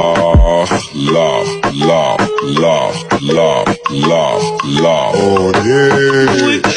love, love, love, love, love, love. Oh yeah.